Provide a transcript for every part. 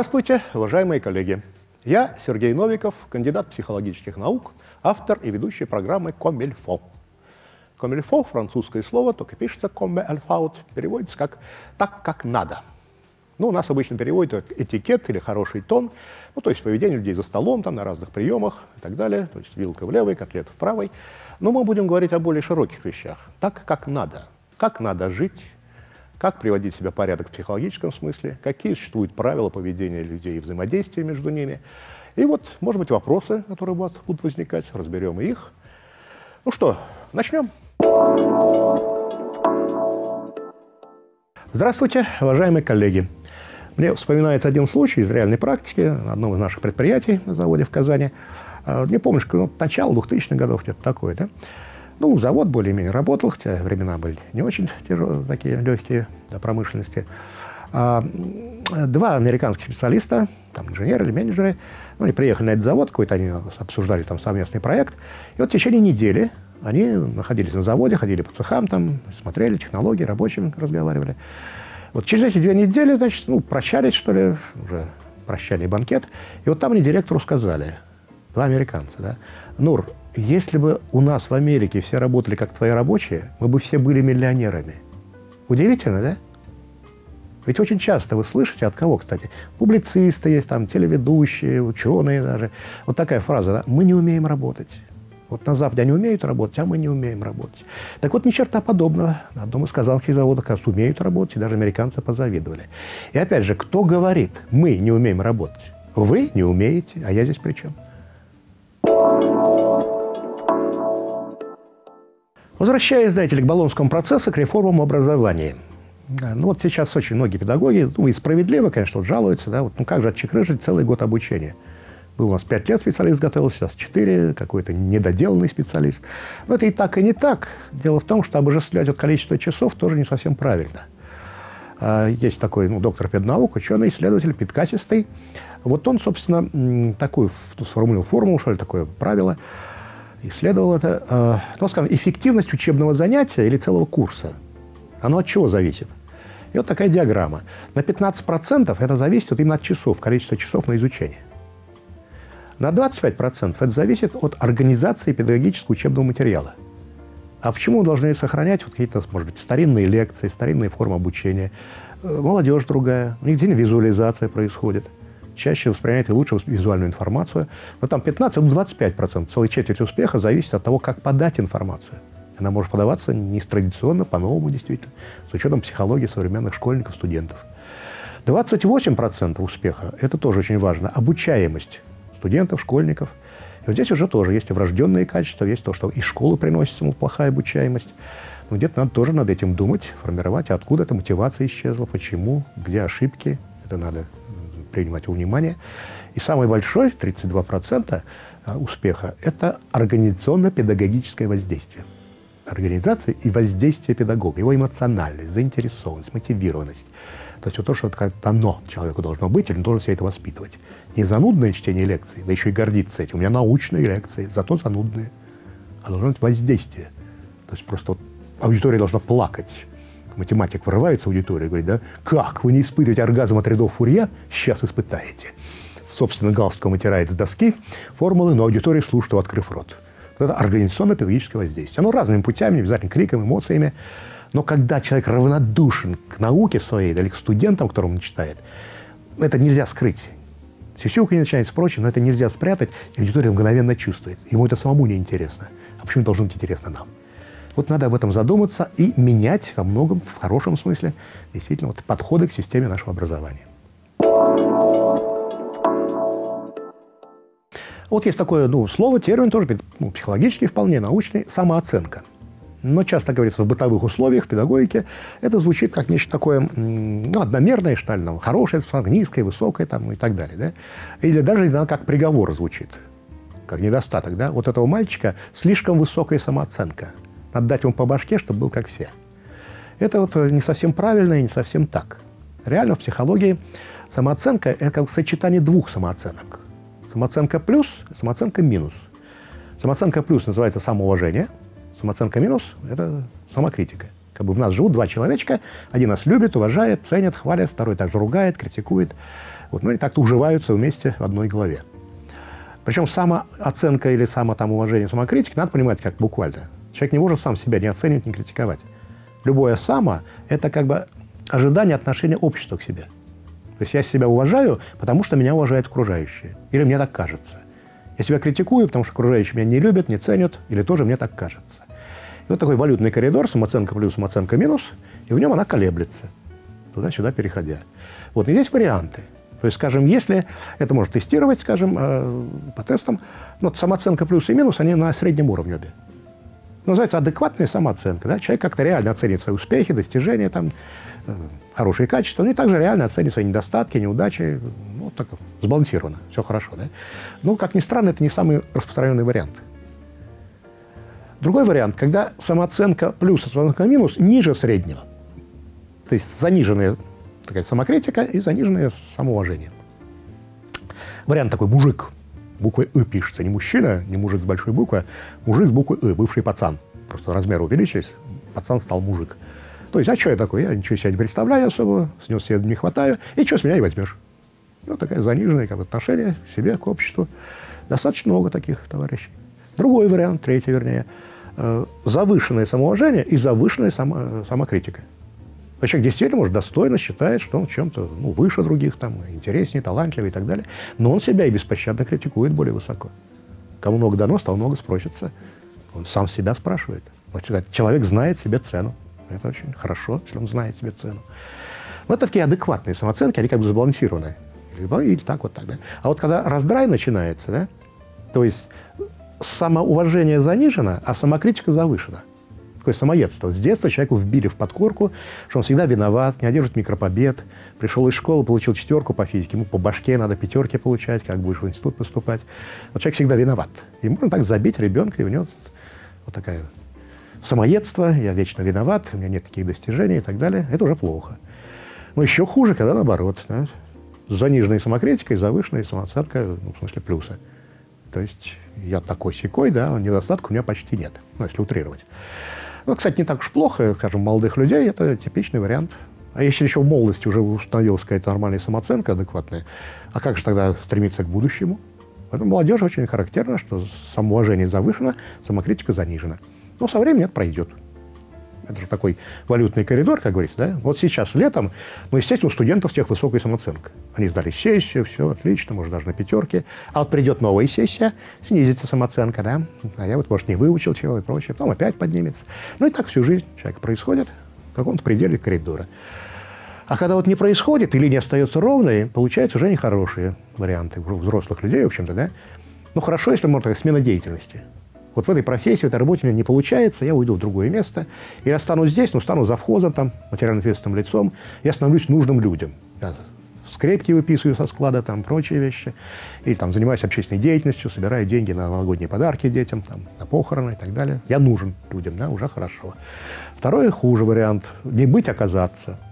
Здравствуйте, уважаемые коллеги. Я Сергей Новиков, кандидат психологических наук, автор и ведущий программы «Комильфо». «Комильфо» — французское слово, только пишется «comme alfaut», переводится как «так, как надо». Ну, у нас обычно переводят как этикет или хороший тон, ну, то есть поведение людей за столом, там, на разных приемах и так далее, то есть вилка в левой, котлет в правой. Но мы будем говорить о более широких вещах. Так, как надо. Как надо жить, как приводить себя в порядок в психологическом смысле, какие существуют правила поведения людей и взаимодействия между ними. И вот, может быть, вопросы, которые у вас будут возникать, разберем их. Ну что, начнем. Здравствуйте, уважаемые коллеги. Мне вспоминается один случай из реальной практики на одном из наших предприятий на заводе в Казани. А, не помню, ну, начало 2000-х годов, что-то такое, да? Ну, завод более-менее работал, хотя времена были не очень тяжелые, такие легкие для промышленности. А, два американских специалиста, там инженеры или менеджеры, ну, они приехали на этот завод, какой-то они обсуждали там совместный проект. И вот в течение недели они находились на заводе, ходили по цехам, там, смотрели технологии, рабочими разговаривали. Вот через эти две недели, значит, ну, прощались, что ли, уже прощальный банкет. И вот там они директору сказали, два американца, да, Нур, если бы у нас в Америке все работали как твои рабочие, мы бы все были миллионерами. Удивительно, да? Ведь очень часто вы слышите, от кого, кстати, публицисты есть, там, телеведущие, ученые даже. Вот такая фраза, да? мы не умеем работать. Вот на Западе они умеют работать, а мы не умеем работать. Так вот, ни черта подобного. На одном из казанских заводов как умеют работать, и даже американцы позавидовали. И опять же, кто говорит, мы не умеем работать? Вы не умеете, а я здесь при чем? Возвращаясь, знаете ли, к Болонскому процессу, к реформам образования. Ну вот сейчас очень многие педагоги, ну и справедливо, конечно, вот жалуются, да, вот, ну как же отчекрыжить целый год обучения? Был у нас пять лет специалист готовился, сейчас четыре, какой-то недоделанный специалист. Но это и так, и не так. Дело в том, что обожествлять вот количество часов тоже не совсем правильно. А, есть такой ну, доктор педнаук, ученый, исследователь, педкачистый. Вот он, собственно, такую сформулировал формулу, что ли, такое правило, исследовал это. А, ну, скажем, эффективность учебного занятия или целого курса, оно от чего зависит? И вот такая диаграмма. На 15% это зависит вот именно от часов, количества часов на изучение. На 25% это зависит от организации педагогического учебного материала. А почему мы должны сохранять вот какие-то, может быть, старинные лекции, старинные формы обучения? Э, молодежь другая, у них день визуализация происходит. Чаще воспринимает и лучше визуальную информацию. Но там 15-25%, целая четверть успеха зависит от того, как подать информацию. Она может подаваться не традиционно, по-новому действительно, с учетом психологии современных школьников, студентов. 28% успеха – это тоже очень важно. Обучаемость студентов, школьников. И вот здесь уже тоже есть врожденные качества, есть то, что из школы приносится ему плохая обучаемость. Но где-то надо тоже над этим думать, формировать, откуда эта мотивация исчезла, почему, где ошибки. Это надо принимать во внимание. И самый большой, 32% а, успеха, это организационно-педагогическое воздействие. Организация и воздействие педагога, его эмоциональность, заинтересованность, мотивированность. То есть вот то, что это дано человеку должно быть, или он должен себя это воспитывать. Не занудное чтение лекций, да еще и гордиться этим. У меня научные лекции, зато занудные. А должно быть воздействие. То есть просто вот аудитория должна плакать. Математик врывается в аудиторию и говорит, да, как, вы не испытываете оргазм от рядов Фурье? Сейчас испытаете. Собственно, галстуком вытирает с доски формулы, но аудитория слушает, открыв рот. Это организационно-педагогическое воздействие. Оно разными путями, не обязательно криком, эмоциями. Но когда человек равнодушен к науке своей, или к студентам, которым он читает, это нельзя скрыть. Сисюка не начинается прочее, но это нельзя спрятать, и аудитория мгновенно чувствует. Ему это самому не интересно. А почему должно быть интересно нам? Вот надо об этом задуматься и менять во многом, в хорошем смысле, действительно, вот подходы к системе нашего образования. Вот есть такое ну, слово, термин тоже ну, психологический, вполне научный, самооценка но часто говорится в бытовых условиях, в педагогике, это звучит как нечто такое ну, одномерное, что ли, там, хорошее, низкое, высокое там, и так далее. Да? Или даже иногда как приговор звучит, как недостаток. Да? Вот этого мальчика слишком высокая самооценка. Надо дать ему по башке, чтобы был как все. Это вот не совсем правильно и не совсем так. Реально в психологии самооценка – это как сочетание двух самооценок. Самооценка плюс, самооценка минус. Самооценка плюс называется самоуважение – Самооценка минус – это самокритика. Как бы в нас живут два человечка, один нас любит, уважает, ценит, хвалит, второй также ругает, критикует. Вот, но они так-то уживаются вместе в одной голове. Причем самооценка или самоуважение, самокритика надо понимать как буквально. Человек не может сам себя не оценивать, не критиковать. Любое «само» – это как бы ожидание отношения общества к себе. То есть я себя уважаю, потому что меня уважают окружающие. Или мне так кажется. Я себя критикую, потому что окружающие меня не любят, не ценят, или тоже мне так кажется. И вот такой валютный коридор, самооценка плюс, самооценка минус, и в нем она колеблется, туда-сюда переходя. Вот, и здесь варианты. То есть, скажем, если это можно тестировать, скажем, э, по тестам, но самооценка плюс и минус, они на среднем уровне обе. Называется адекватная самооценка. Да? Человек как-то реально оценит свои успехи, достижения, там, э, хорошие качества, ну и также реально оценит свои недостатки, неудачи. Ну, так сбалансировано, все хорошо. Да? Ну, как ни странно, это не самый распространенный вариант. Другой вариант, когда самооценка плюс, самооценка минус ниже среднего. То есть заниженная такая самокритика и заниженное самоуважение. Вариант такой «мужик». Буквой «ы» пишется. Не мужчина, не мужик с большой буквы, мужик с буквой «ы», бывший пацан. Просто размер увеличились, пацан стал мужик. То есть, а что я такой? Я ничего себе не представляю особо, с него себе не хватаю, и что с меня и возьмешь? Вот такая заниженное как отношение к себе, к обществу. Достаточно много таких товарищей. Другой вариант, третий вернее, э, завышенное самоуважение и завышенная само, самокритика. Но человек действительно, может, достойно считает, что он чем-то ну, выше других, там, интереснее, талантливее и так далее. Но он себя и беспощадно критикует более высоко. Кому много дано, стал много спросится. Он сам себя спрашивает. Человек знает себе цену. Это очень хорошо, если он знает себе цену. Вот такие адекватные самооценки, они как бы сбалансированные. Или, или так вот так, да. А вот когда раздрай начинается, да, то есть самоуважение занижено, а самокритика завышена такое самоедство. С детства человеку вбили в подкорку, что он всегда виноват, не одержит микропобед. Пришел из школы, получил четверку по физике, ему по башке надо пятерки получать, как будешь в институт поступать. Вот человек всегда виноват. И можно так забить ребенка, и у него вот такая самоедство, я вечно виноват, у меня нет таких достижений и так далее. Это уже плохо. Но еще хуже, когда наоборот. Да? С заниженной самокритикой, завышенной самооценкой, ну, в смысле плюса. То есть я такой секой, да, недостатков у меня почти нет, ну, если утрировать. Ну, кстати, не так уж плохо, скажем, молодых людей, это типичный вариант. А если еще в молодости уже установилась какая-то нормальная самооценка адекватная, а как же тогда стремиться к будущему? Поэтому молодежь очень характерно, что самоуважение завышено, самокритика занижена. Но со временем это пройдет. Это же такой валютный коридор, как говорится, да? Вот сейчас летом, ну, естественно, у студентов всех высокая самооценка. Они сдали сессию, все отлично, может, даже на пятерке. А вот придет новая сессия, снизится самооценка, да? А я вот, может, не выучил чего и прочее, потом опять поднимется. Ну, и так всю жизнь человек происходит в каком-то пределе коридора. А когда вот не происходит, или не остается ровной, получаются уже нехорошие варианты у взрослых людей, в общем-то, да? Ну, хорошо, если, можно сказать, смена деятельности. Вот в этой профессии, в этой работе у меня не получается, я уйду в другое место. Или останусь здесь, но стану завхозом, там, материально ответственным лицом, я становлюсь нужным людям. Я скрепки выписываю со склада, там, прочие вещи. Или там занимаюсь общественной деятельностью, собираю деньги на новогодние подарки детям, там, на похороны и так далее. Я нужен людям, да, уже хорошо. Второй хуже вариант – не быть, оказаться –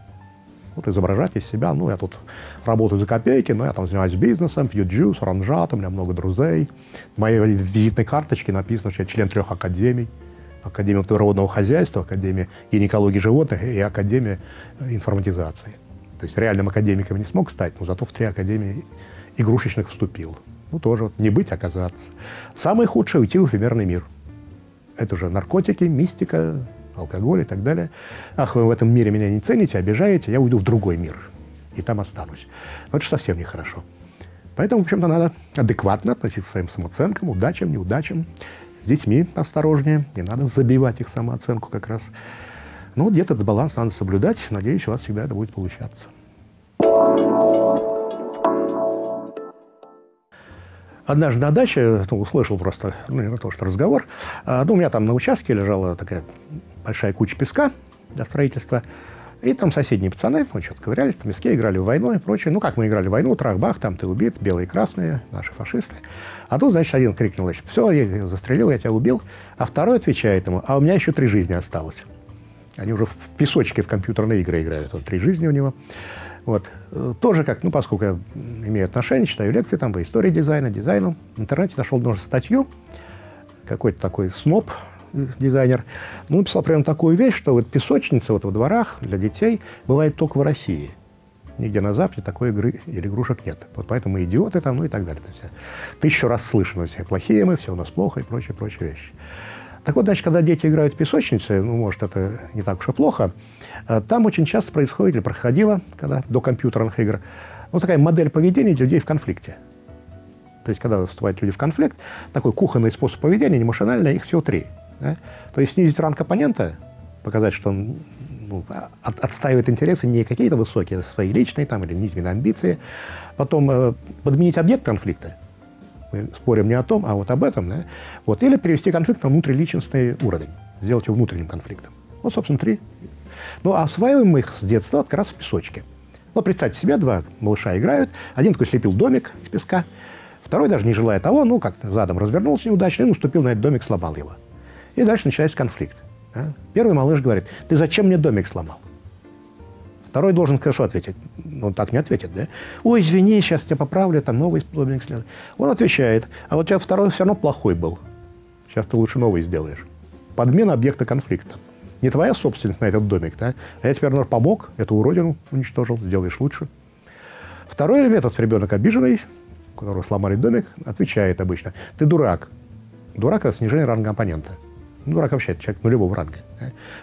вот изображать из себя. Ну, я тут работаю за копейки, но я там занимаюсь бизнесом, пью джус, оранжат, у меня много друзей. В моей визитной карточке написано, что я член трех академий. Академия водородного хозяйства, Академия гинекологии животных и Академия информатизации. То есть реальным академиком не смог стать, но зато в три академии игрушечных вступил. Ну, тоже вот не быть, оказаться. Самое худшее – уйти в эфемерный мир. Это уже наркотики, мистика, алкоголь и так далее. Ах, вы в этом мире меня не цените, обижаете, я уйду в другой мир, и там останусь. Но это же совсем нехорошо. Поэтому, в общем-то, надо адекватно относиться к своим самооценкам, удачам, неудачам. С детьми осторожнее, не надо забивать их самооценку как раз. Ну, где-то этот баланс надо соблюдать. Надеюсь, у вас всегда это будет получаться. Однажды на даче, ну, услышал просто, ну, не то, что разговор, а, ну, у меня там на участке лежала такая большая куча песка для строительства. И там соседние пацаны, ну, что-то ковырялись, там песке, играли в войну и прочее. Ну, как мы играли в войну, трах-бах, там ты убит, белые и красные, наши фашисты. А тут, значит, один крикнул, значит, все, я застрелил, я тебя убил. А второй отвечает ему, а у меня еще три жизни осталось. Они уже в песочке в компьютерные игры играют, вот три жизни у него. Вот. Тоже как, ну, поскольку я имею отношение, читаю лекции там по истории дизайна, дизайну, в интернете нашел даже статью, какой-то такой сноб, дизайнер, ну, написал прямо такую вещь, что вот песочница вот во дворах для детей бывает только в России. нигде на Западе такой игры или игрушек нет. Вот поэтому мы идиоты там, ну и так далее. То есть, тысячу раз слышно, все плохие мы, все у нас плохо и прочие, прочие вещи. Так вот, значит, когда дети играют в песочнице, ну, может, это не так уж и плохо, э, там очень часто происходит, или проходило, когда до компьютерных игр, ну, такая модель поведения людей в конфликте. То есть, когда вступают люди в конфликт, такой кухонный способ поведения, эмоциональный, их всего три. Да? То есть снизить ранг оппонента, показать, что он ну, от, отстаивает интересы не какие-то высокие, а свои личные там, или низменные амбиции. Потом э, подменить объект конфликта. Мы спорим не о том, а вот об этом. Да? Вот. Или перевести конфликт на внутриличностный уровень. Сделать его внутренним конфликтом. Вот, собственно, три. Ну, а осваиваем мы их с детства как раз в песочке. Вот представьте себе, два малыша играют. Один такой слепил домик из песка, второй, даже не желая того, ну, как задом развернулся неудачно и наступил на этот домик, сломал его. И дальше начинается конфликт. Да? Первый малыш говорит, ты зачем мне домик сломал? Второй должен хорошо ответить. Он так не ответит, да? Ой, извини, сейчас тебя поправлю, там новый домик следует. Он отвечает, а вот у тебя второй все равно плохой был. Сейчас ты лучше новый сделаешь. Подмена объекта конфликта. Не твоя собственность на этот домик, да? А я тебе, например, помог, эту уродину уничтожил, сделаешь лучше. Второй этот ребенок обиженный, которого сломали домик, отвечает обычно, ты дурак. Дурак – это снижение ранга оппонента. Ну, дурак вообще человек нулевого ранга.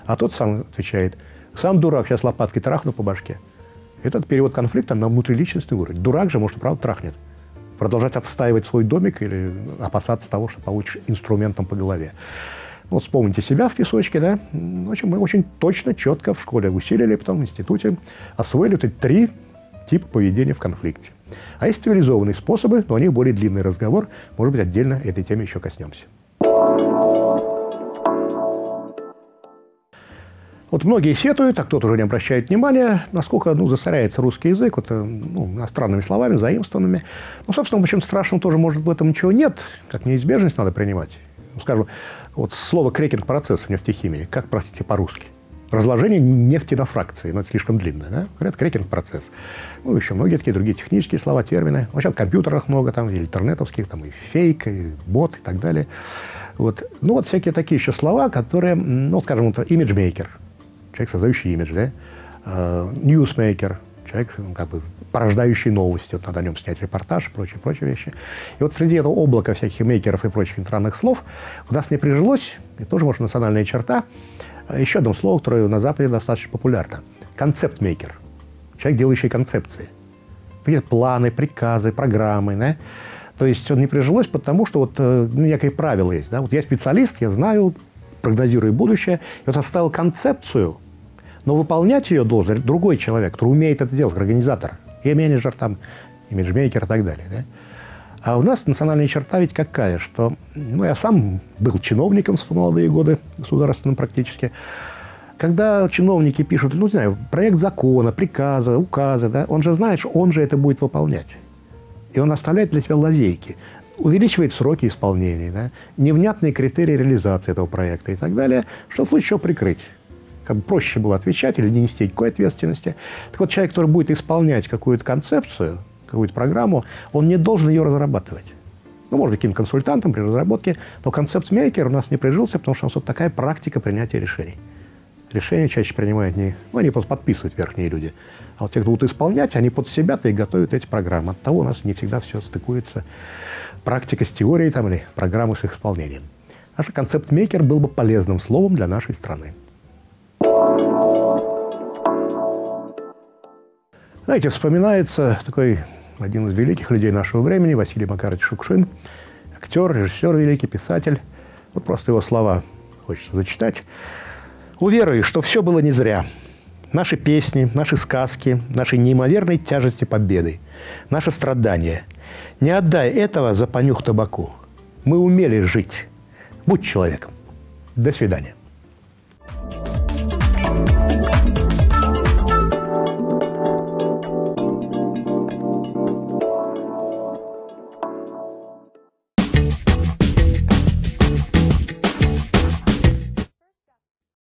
А тот сам отвечает, сам дурак, сейчас лопаткой трахну по башке. Этот перевод конфликта на внутриличностный уровень. Дурак же, может, правда, трахнет. Продолжать отстаивать свой домик или опасаться того, что получишь инструментом по голове. Вот вспомните себя в песочке, да? В общем, мы очень точно, четко в школе усилили, потом в институте освоили эти три типа поведения в конфликте. А есть цивилизованные способы, но о них более длинный разговор. Может быть, отдельно этой теме еще коснемся. Вот многие сетуют, а кто-то уже не обращает внимания, насколько ну, засоряется русский язык вот, э, ну, иностранными словами, заимствованными. Ну, собственно, в общем, страшного тоже, может, в этом ничего нет, как неизбежность надо принимать. Ну, скажем, вот слово крекинг-процесс в нефтехимии, как, простите, по-русски? Разложение нефти на фракции, но это слишком длинное, да? Говорят, крекинг-процесс. Ну, еще многие такие другие технические слова, термины. Вообще в компьютерах много, там, и интернетовских, там, и фейк, и бот, и так далее. Вот. Ну, вот всякие такие еще слова, которые, ну, скажем, вот, имиджмейкер – человек, создающий имидж, да, ньюсмейкер, человек, ну, как бы, порождающий новости, вот надо о нем снять репортаж и прочие, прочие вещи. И вот среди этого облака всяких мейкеров и прочих иностранных слов у нас не прижилось, и тоже, может, национальная черта, а еще одно слово, которое на Западе достаточно популярно. Концепт-мейкер. Человек, делающий концепции. Какие-то планы, приказы, программы, да? То есть он не прижилось, потому что вот э, ну, некое правило есть. Да? Вот я специалист, я знаю, прогнозирую будущее, и вот оставил концепцию, но выполнять ее должен другой человек, который умеет это делать, организатор, и менеджер, там, имиджмейкер и так далее. Да? А у нас национальная черта ведь какая, что ну, я сам был чиновником в молодые годы, государственным практически. Когда чиновники пишут, ну, не знаю, проект закона, приказа, указа, да, он же знает, что он же это будет выполнять. И он оставляет для себя лазейки увеличивает сроки исполнения, да, невнятные критерии реализации этого проекта и так далее, что в случае чего прикрыть как бы проще было отвечать или не нести никакой ответственности. Так вот, человек, который будет исполнять какую-то концепцию, какую-то программу, он не должен ее разрабатывать. Ну, может, каким консультантом при разработке, но концепт-мейкер у нас не прижился, потому что у нас вот такая практика принятия решений. Решения чаще принимают не... Ну, они просто подписывают верхние люди. А вот те, кто будут исполнять, они под себя-то и готовят эти программы. От того у нас не всегда все стыкуется. Практика с теорией там, или программы с их исполнением. Наш концепт-мейкер был бы полезным словом для нашей страны. Знаете, вспоминается такой один из великих людей нашего времени, Василий Макарович Шукшин, актер, режиссер великий, писатель. Вот просто его слова хочется зачитать. «Уверую, что все было не зря. Наши песни, наши сказки, наши неимоверной тяжести победы, наши страдания. Не отдай этого за понюх табаку. Мы умели жить. Будь человеком. До свидания.